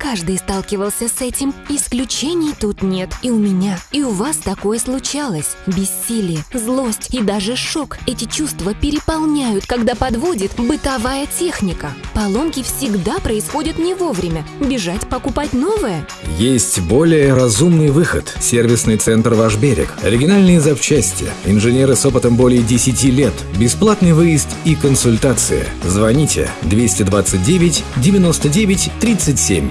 Каждый сталкивался с этим. Исключений тут нет. И у меня, и у вас такое случалось. Бессилие, злость и даже шок. Эти чувства переполняют, когда подводит бытовая техника. Поломки всегда происходят не вовремя. Бежать покупать новое? Есть более разумный выход. Сервисный центр «Ваш берег». Оригинальные запчасти. Инженеры с опытом более 10 лет. Бесплатный выезд и консультация. Звоните 229 99 37.